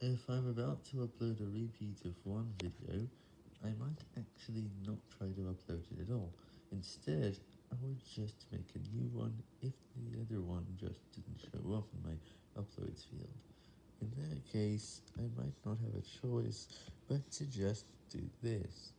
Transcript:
If I'm about to upload a repeat of one video, I might actually not try to upload it at all, instead I would just make a new one if the other one just didn't show up in my uploads field. In that case, I might not have a choice but to just do this.